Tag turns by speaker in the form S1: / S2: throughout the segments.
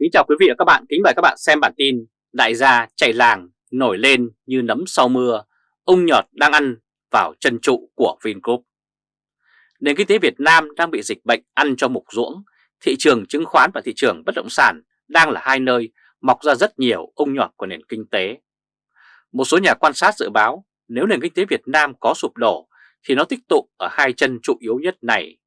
S1: Kính chào quý vị và các bạn, kính mời các bạn xem bản tin Đại gia chạy làng nổi lên như nấm sau mưa, ông nhọt đang ăn vào chân trụ của Vingroup. Nền kinh tế Việt Nam đang bị dịch bệnh ăn cho mục ruỗng, thị trường chứng khoán và thị trường bất động sản đang là hai nơi mọc ra rất nhiều ông nhọt của nền kinh tế. Một số nhà quan sát dự báo nếu nền kinh tế Việt Nam có sụp đổ thì nó tích tụ ở hai chân trụ yếu nhất này.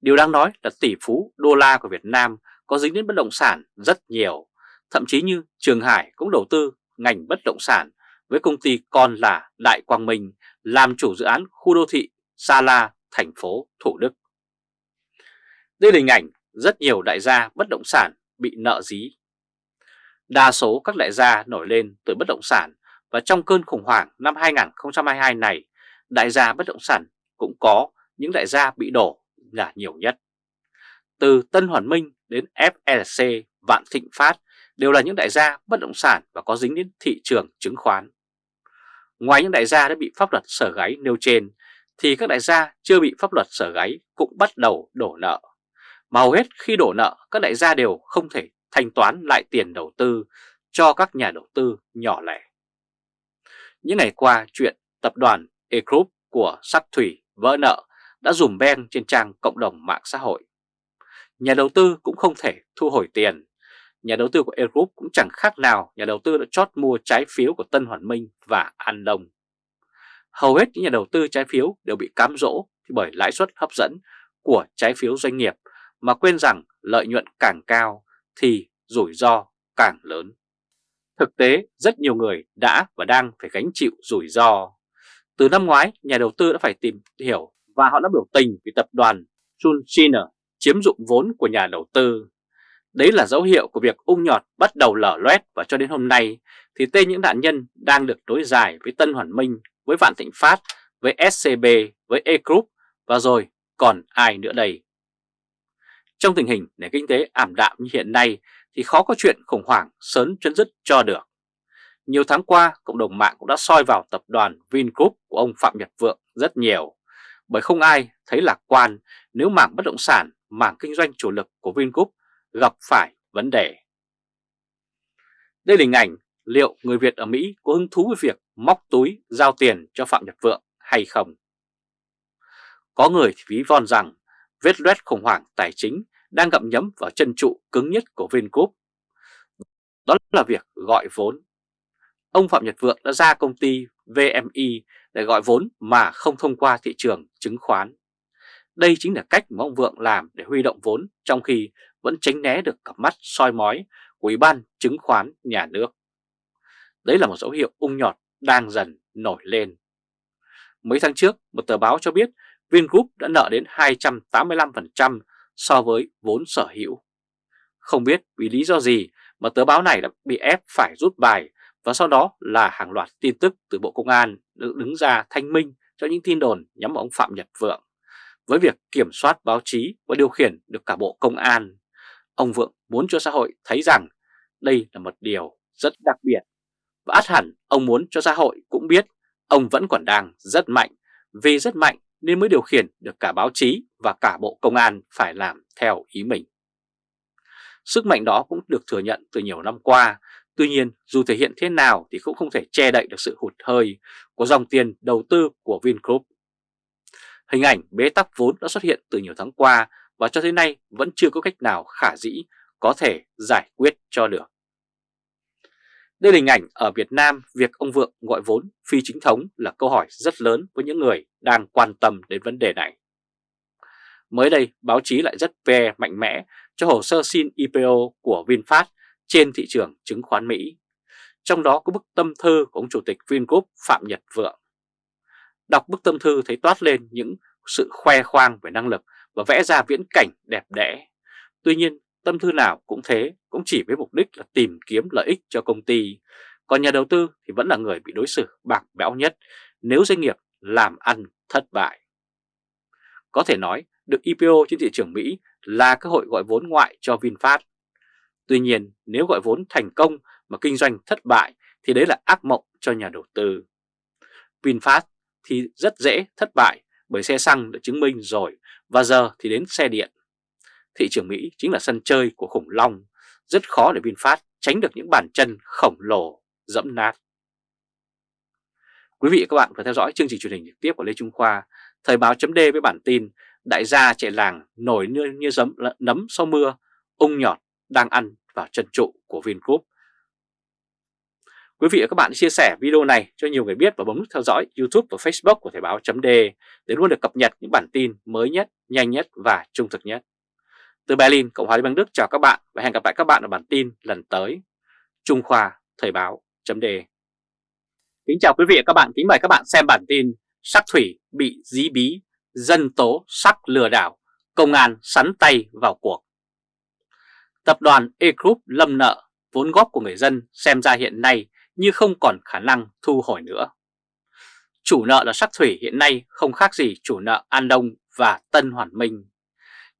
S1: Điều đáng nói là tỷ phú đô la của Việt Nam có dính đến bất động sản rất nhiều, thậm chí như Trường Hải cũng đầu tư ngành bất động sản với công ty con là Đại Quang Minh làm chủ dự án khu đô thị Sa La, thành phố Thủ Đức. Đây là hình ảnh rất nhiều đại gia bất động sản bị nợ dí. Đa số các đại gia nổi lên từ bất động sản và trong cơn khủng hoảng năm 2022 này, đại gia bất động sản cũng có những đại gia bị đổ là nhiều nhất. Từ Tân Hoàn Minh đến FLC, Vạn Thịnh Phát đều là những đại gia bất động sản và có dính đến thị trường chứng khoán. Ngoài những đại gia đã bị pháp luật sở gáy nêu trên, thì các đại gia chưa bị pháp luật sở gáy cũng bắt đầu đổ nợ. Mà hầu hết khi đổ nợ, các đại gia đều không thể thanh toán lại tiền đầu tư cho các nhà đầu tư nhỏ lẻ. Những ngày qua, chuyện tập đoàn E Group của Sắc Thủy vỡ nợ đã dùm beng trên trang cộng đồng mạng xã hội. Nhà đầu tư cũng không thể thu hồi tiền. Nhà đầu tư của Air Group cũng chẳng khác nào nhà đầu tư đã chót mua trái phiếu của Tân Hoàn Minh và An Đông. Hầu hết những nhà đầu tư trái phiếu đều bị cám dỗ bởi lãi suất hấp dẫn của trái phiếu doanh nghiệp mà quên rằng lợi nhuận càng cao thì rủi ro càng lớn. Thực tế, rất nhiều người đã và đang phải gánh chịu rủi ro. Từ năm ngoái, nhà đầu tư đã phải tìm hiểu và họ đã biểu tình vì tập đoàn Chunchiner chiếm dụng vốn của nhà đầu tư. Đấy là dấu hiệu của việc ung nhọt bắt đầu lở loét và cho đến hôm nay thì tên những nạn nhân đang được đối dài với Tân Hoàn Minh, với Vạn Thịnh Phát, với SCB, với E Group và rồi còn ai nữa đây. Trong tình hình nền kinh tế ảm đạm như hiện nay thì khó có chuyện khủng hoảng sớm chấm dứt cho được. Nhiều tháng qua, cộng đồng mạng cũng đã soi vào tập đoàn Vingroup của ông Phạm Nhật Vượng rất nhiều, bởi không ai thấy lạc quan nếu mảng bất động sản, mảng kinh doanh chủ lực của Vingroup gặp phải vấn đề. Đây là hình ảnh liệu người Việt ở Mỹ có hứng thú với việc móc túi giao tiền cho Phạm Nhật Vượng hay không? Có người thì ví von rằng vết loét khủng hoảng tài chính đang gặm nhấm vào chân trụ cứng nhất của Vingroup. Đó là việc gọi vốn. Ông Phạm Nhật Vượng đã ra công ty VMI để gọi vốn mà không thông qua thị trường chứng khoán. Đây chính là cách mà ông Vượng làm để huy động vốn trong khi vẫn tránh né được cặp mắt soi mói của Ủy ban chứng khoán nhà nước. Đấy là một dấu hiệu ung nhọt đang dần nổi lên. Mấy tháng trước, một tờ báo cho biết Vingroup đã nợ đến 285% so với vốn sở hữu. Không biết vì lý do gì mà tờ báo này đã bị ép phải rút bài và sau đó là hàng loạt tin tức từ Bộ Công an được đứng ra thanh minh cho những tin đồn nhắm vào ông Phạm Nhật Vượng. Với việc kiểm soát báo chí và điều khiển được cả Bộ Công an, ông Vượng muốn cho xã hội thấy rằng đây là một điều rất đặc biệt. Và át hẳn ông muốn cho xã hội cũng biết ông vẫn còn đang rất mạnh, vì rất mạnh nên mới điều khiển được cả báo chí và cả Bộ Công an phải làm theo ý mình. Sức mạnh đó cũng được thừa nhận từ nhiều năm qua, tuy nhiên dù thể hiện thế nào thì cũng không thể che đậy được sự hụt hơi của dòng tiền đầu tư của Vingroup. Hình ảnh bế tắc vốn đã xuất hiện từ nhiều tháng qua và cho tới nay vẫn chưa có cách nào khả dĩ có thể giải quyết cho được. Đây là hình ảnh ở Việt Nam việc ông Vượng gọi vốn phi chính thống là câu hỏi rất lớn với những người đang quan tâm đến vấn đề này. Mới đây, báo chí lại rất ve mạnh mẽ cho hồ sơ xin IPO của VinFast trên thị trường chứng khoán Mỹ. Trong đó có bức tâm thư của ông Chủ tịch Vingroup Phạm Nhật Vượng. Đọc bức tâm thư thấy toát lên những sự khoe khoang về năng lực và vẽ ra viễn cảnh đẹp đẽ. Tuy nhiên, tâm thư nào cũng thế, cũng chỉ với mục đích là tìm kiếm lợi ích cho công ty. Còn nhà đầu tư thì vẫn là người bị đối xử bạc bẽo nhất nếu doanh nghiệp làm ăn thất bại. Có thể nói được IPO trên thị trường Mỹ là cơ hội gọi vốn ngoại cho VinFast. Tuy nhiên nếu gọi vốn thành công mà kinh doanh thất bại thì đấy là ác mộng cho nhà đầu tư. VinFast thì rất dễ thất bại bởi xe xăng đã chứng minh rồi và giờ thì đến xe điện. Thị trường Mỹ chính là sân chơi của khủng long, rất khó để VinFast tránh được những bàn chân khổng lồ dẫm nát. Quý vị và các bạn vừa theo dõi chương trình truyền hình trực tiếp của Lê Trung Khoa, Thời báo chấm với bản tin Đại gia chạy làng nổi như, như giấm, nấm sau mưa, ung nhọt đang ăn vào chân trụ của Vingroup. Quý vị và các bạn chia sẻ video này cho nhiều người biết và bấm nút theo dõi YouTube và Facebook của Thời báo chấm để luôn được cập nhật những bản tin mới nhất, nhanh nhất và trung thực nhất. Từ Berlin, Cộng hòa Liên bang Đức chào các bạn và hẹn gặp lại các bạn ở bản tin lần tới. Trung Khoa Thời báo chấm Kính chào quý vị và các bạn, kính mời các bạn xem bản tin Sắc Thủy bị dí bí, dân tố sắc lừa đảo, công an sắn tay vào cuộc. Tập đoàn E-Group lâm nợ, vốn góp của người dân xem ra hiện nay như không còn khả năng thu hồi nữa. Chủ nợ là Sắc Thủy hiện nay không khác gì chủ nợ An Đông và Tân Hoàn Minh.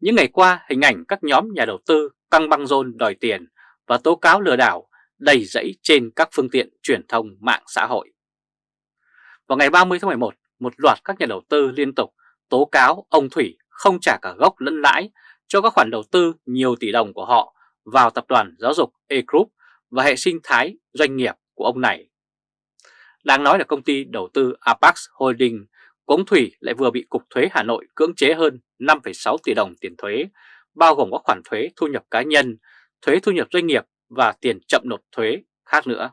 S1: Những ngày qua, hình ảnh các nhóm nhà đầu tư căng băng rôn đòi tiền và tố cáo lừa đảo đầy dẫy trên các phương tiện truyền thông mạng xã hội. Vào ngày 30 tháng 11, một loạt các nhà đầu tư liên tục tố cáo ông Thủy không trả cả gốc lẫn lãi cho các khoản đầu tư nhiều tỷ đồng của họ vào tập đoàn giáo dục E-Group và hệ sinh thái doanh nghiệp của ông này. Đáng nói là công ty đầu tư Apax Holding của ông Thủy lại vừa bị Cục Thuế Hà Nội cưỡng chế hơn 5,6 tỷ đồng tiền thuế, bao gồm các khoản thuế thu nhập cá nhân, thuế thu nhập doanh nghiệp và tiền chậm nộp thuế khác nữa.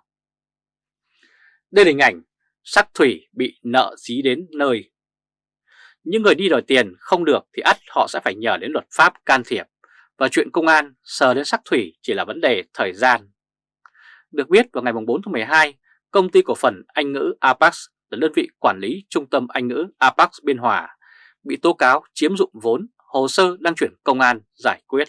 S1: Đây là hình ảnh sắc thủy bị nợ dí đến nơi. Những người đi đòi tiền không được thì ắt họ sẽ phải nhờ đến luật pháp can thiệp và chuyện công an sờ đến sắc thủy chỉ là vấn đề thời gian. Được biết vào ngày 4 tháng 12, công ty cổ phần Anh ngữ Apax là đơn vị quản lý trung tâm Anh ngữ Apax Biên Hòa bị tố cáo chiếm dụng vốn, hồ sơ đang chuyển công an giải quyết.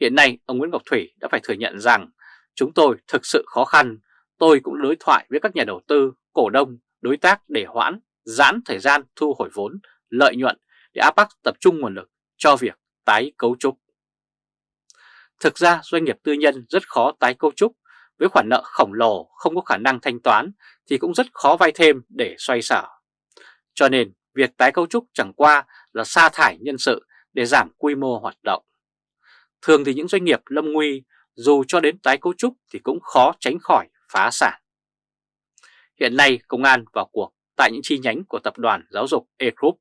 S1: Hiện nay, ông Nguyễn Ngọc Thủy đã phải thừa nhận rằng chúng tôi thực sự khó khăn, tôi cũng đối thoại với các nhà đầu tư, cổ đông, đối tác để hoãn, giãn thời gian thu hồi vốn, lợi nhuận để Apex tập trung nguồn lực cho việc tái cấu trúc. Thực ra doanh nghiệp tư nhân rất khó tái cấu trúc, với khoản nợ khổng lồ không có khả năng thanh toán thì cũng rất khó vay thêm để xoay sở. Cho nên việc tái cấu trúc chẳng qua là sa thải nhân sự để giảm quy mô hoạt động. Thường thì những doanh nghiệp lâm nguy dù cho đến tái cấu trúc thì cũng khó tránh khỏi phá sản. Hiện nay công an vào cuộc tại những chi nhánh của tập đoàn giáo dục E-Group.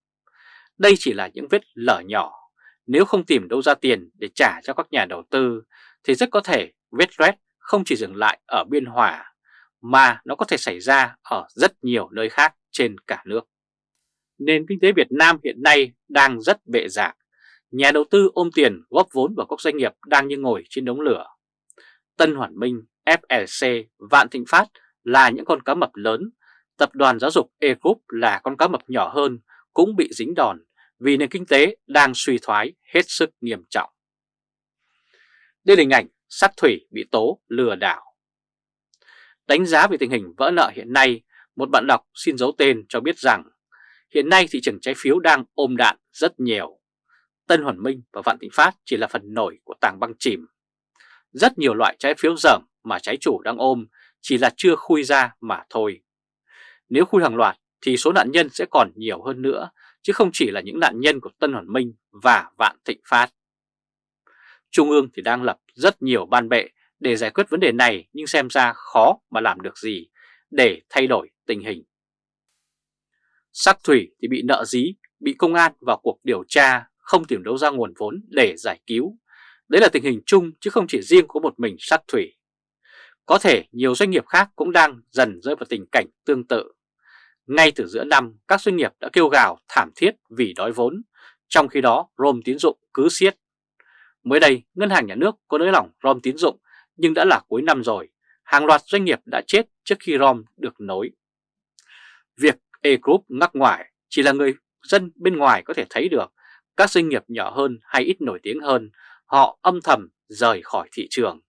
S1: Đây chỉ là những vết lở nhỏ. Nếu không tìm đâu ra tiền để trả cho các nhà đầu tư thì rất có thể vết loét không chỉ dừng lại ở Biên Hòa mà nó có thể xảy ra ở rất nhiều nơi khác trên cả nước. Nền kinh tế Việt Nam hiện nay đang rất bệ rạc. Nhà đầu tư ôm tiền góp vốn vào các doanh nghiệp đang như ngồi trên đống lửa. Tân Hoàn Minh, FLC, Vạn Thịnh Phát là những con cá mập lớn, tập đoàn giáo dục E-Group là con cá mập nhỏ hơn cũng bị dính đòn vì nền kinh tế đang suy thoái hết sức nghiêm trọng. Đây là hình ảnh sắt thủy bị tố lừa đảo. Đánh giá về tình hình vỡ nợ hiện nay, một bạn đọc xin giấu tên cho biết rằng hiện nay thị trường trái phiếu đang ôm đạn rất nhiều. Tân Hoàn Minh và Vạn Thịnh Phát chỉ là phần nổi của tảng băng chìm. Rất nhiều loại trái phiếu dởm mà trái chủ đang ôm chỉ là chưa khui ra mà thôi. Nếu khui hàng loạt thì số nạn nhân sẽ còn nhiều hơn nữa, chứ không chỉ là những nạn nhân của Tân Hoàn Minh và Vạn Thịnh Phát. Trung ương thì đang lập rất nhiều ban bệ để giải quyết vấn đề này nhưng xem ra khó mà làm được gì để thay đổi tình hình. Sắc thủy thì bị nợ dí, bị công an vào cuộc điều tra, không tìm đâu ra nguồn vốn để giải cứu. Đấy là tình hình chung chứ không chỉ riêng của một mình sắc thủy. Có thể nhiều doanh nghiệp khác cũng đang dần rơi vào tình cảnh tương tự. Ngay từ giữa năm, các doanh nghiệp đã kêu gào thảm thiết vì đói vốn, trong khi đó rôm tín dụng cứ siết. Mới đây, Ngân hàng Nhà nước có nới lỏng ROM tín dụng nhưng đã là cuối năm rồi, hàng loạt doanh nghiệp đã chết trước khi ROM được nối. Việc E-Group ngắc ngoài chỉ là người dân bên ngoài có thể thấy được các doanh nghiệp nhỏ hơn hay ít nổi tiếng hơn, họ âm thầm rời khỏi thị trường,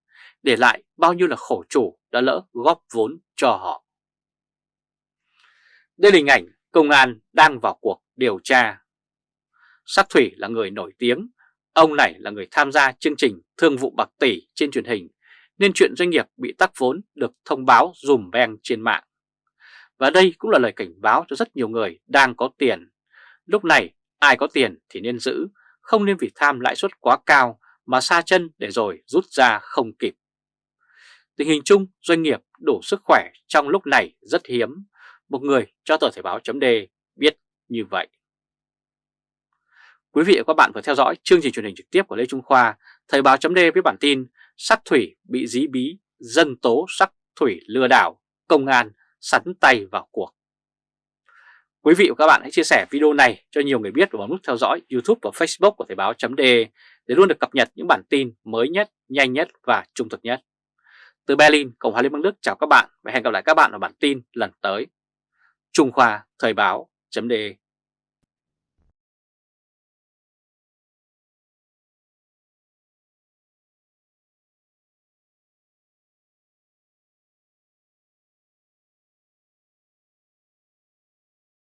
S1: để lại bao nhiêu là khổ chủ đã lỡ góp vốn cho họ. Đây là hình ảnh công an đang vào cuộc điều tra. Sắc Thủy là người nổi tiếng Ông này là người tham gia chương trình Thương vụ bạc tỷ trên truyền hình, nên chuyện doanh nghiệp bị tắc vốn được thông báo dùm beng trên mạng. Và đây cũng là lời cảnh báo cho rất nhiều người đang có tiền. Lúc này ai có tiền thì nên giữ, không nên vì tham lãi suất quá cao mà xa chân để rồi rút ra không kịp. Tình hình chung doanh nghiệp đủ sức khỏe trong lúc này rất hiếm, một người cho tờ Thể báo chấm biết như vậy. Quý vị và các bạn vừa theo dõi chương trình truyền hình trực tiếp của Lê Trung Khoa, Thời báo chấm với bản tin Sắc thủy bị dí bí, dân tố sắc thủy lừa đảo, công an sắn tay vào cuộc. Quý vị và các bạn hãy chia sẻ video này cho nhiều người biết và bấm nút theo dõi YouTube và Facebook của Thời báo .de để luôn được cập nhật những bản tin mới nhất, nhanh nhất và trung thực nhất. Từ Berlin, Cộng hòa Liên bang Đức chào các bạn và hẹn gặp lại các bạn ở bản tin lần tới. Trung Khoa Thời báo .de